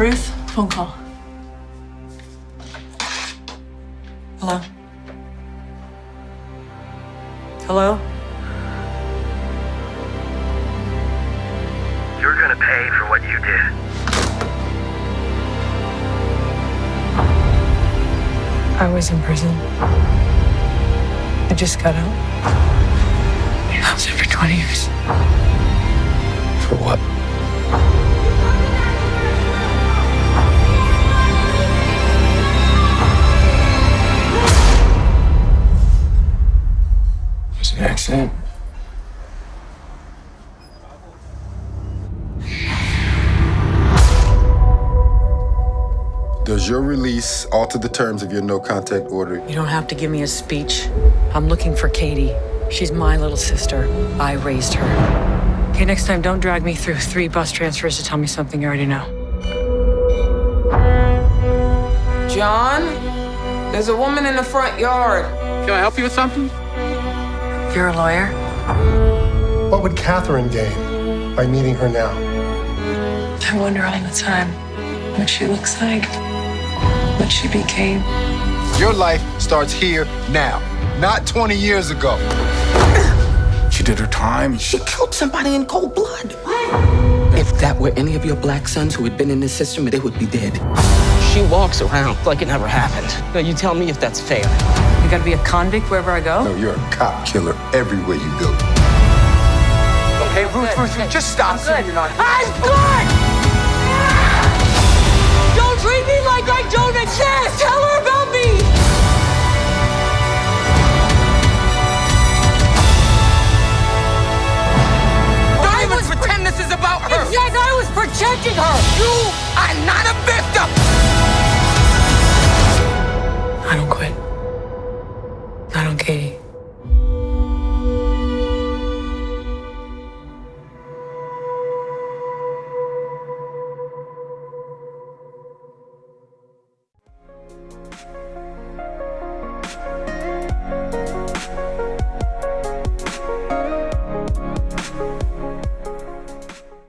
Ruth, phone call. Hello? Hello? You're gonna pay for what you did. I was in prison. I just got out. I was there for 20 years. It was an accident. Does your release alter the terms of your no contact order? You don't have to give me a speech. I'm looking for Katie. She's my little sister. I raised her. Okay, next time, don't drag me through three bus transfers to tell me something you already know. John, there's a woman in the front yard. Can I help you with something? You're a lawyer? What would Catherine gain by meeting her now? I wonder all the time what she looks like, what she became. Your life starts here now, not 20 years ago. She did her time. She killed somebody in cold blood. If that were any of your black sons who had been in this system, they would be dead. She walks around like it never happened. Now, you tell me if that's fair. You gotta be a convict wherever I go? No, you're a cop killer everywhere you go. Okay, Ruth, Ruth, Ruth, just stop. good. You're not. I'm good!